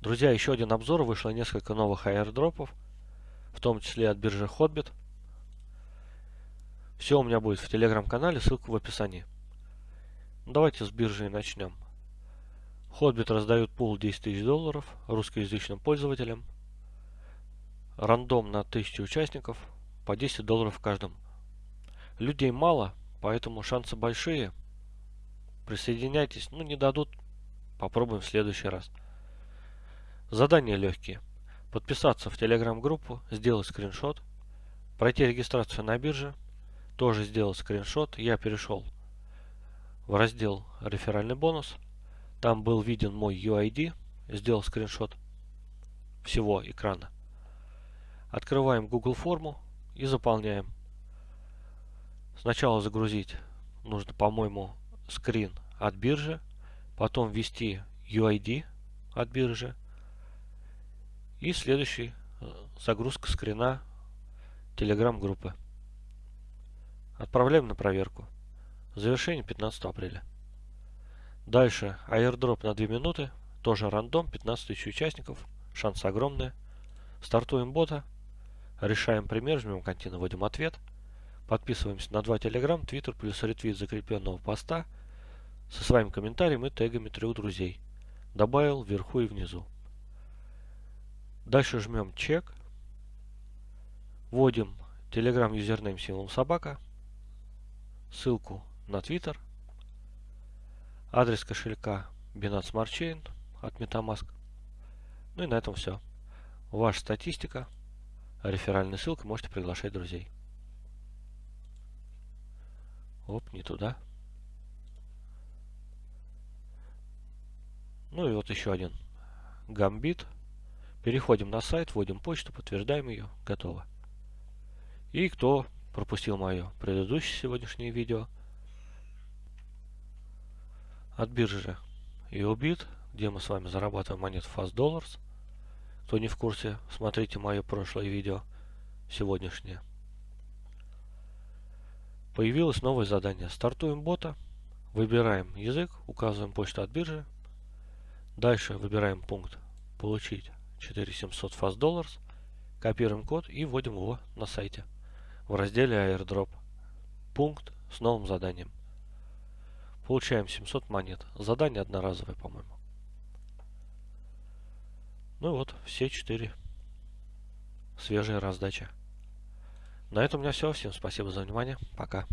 Друзья, еще один обзор. Вышло несколько новых аирдропов, в том числе от биржи Hotbit. Все у меня будет в телеграм-канале, ссылка в описании. Давайте с биржи начнем. Hotbit раздают пул 10 тысяч долларов русскоязычным пользователям. Рандом на 1000 участников, по 10 долларов каждому. Людей мало, поэтому шансы большие. Присоединяйтесь, ну не дадут, попробуем в следующий раз. Задания легкие. Подписаться в телеграм-группу, сделать скриншот, пройти регистрацию на бирже, тоже сделать скриншот. Я перешел в раздел реферальный бонус. Там был виден мой UID, сделал скриншот всего экрана. Открываем Google форму и заполняем. Сначала загрузить нужно, по-моему, скрин от биржи, потом ввести UID от биржи, и следующий э, загрузка скрина Telegram группы. Отправляем на проверку. Завершение 15 апреля. Дальше airdrop на 2 минуты. Тоже рандом, 15 тысяч участников. Шансы огромные. Стартуем бота. Решаем пример, жмем контина, вводим ответ. Подписываемся на два Telegram, Twitter плюс ретвит закрепленного поста со своим комментарием и тегами трех друзей. Добавил вверху и внизу. Дальше жмем чек. Вводим Telegram юзернейм символом собака. Ссылку на Twitter. Адрес кошелька Binance Smart Chain от Metamask. Ну и на этом все. Ваша статистика. Реферальная ссылка. Можете приглашать друзей. Оп, не туда. Ну и вот еще один. Гамбит. Переходим на сайт, вводим почту, подтверждаем ее, готово. И кто пропустил мое предыдущее сегодняшнее видео от биржи EOBIT, где мы с вами зарабатываем монет Fast Dollars. Кто не в курсе, смотрите мое прошлое видео, сегодняшнее. Появилось новое задание. Стартуем бота, выбираем язык, указываем почту от биржи. Дальше выбираем пункт «Получить 4700 Fast Dollars. Копируем код и вводим его на сайте в разделе airdrop. Пункт с новым заданием. Получаем 700 монет. Задание одноразовое, по-моему. Ну вот, все четыре свежие раздачи. На этом у меня все. Всем спасибо за внимание. Пока.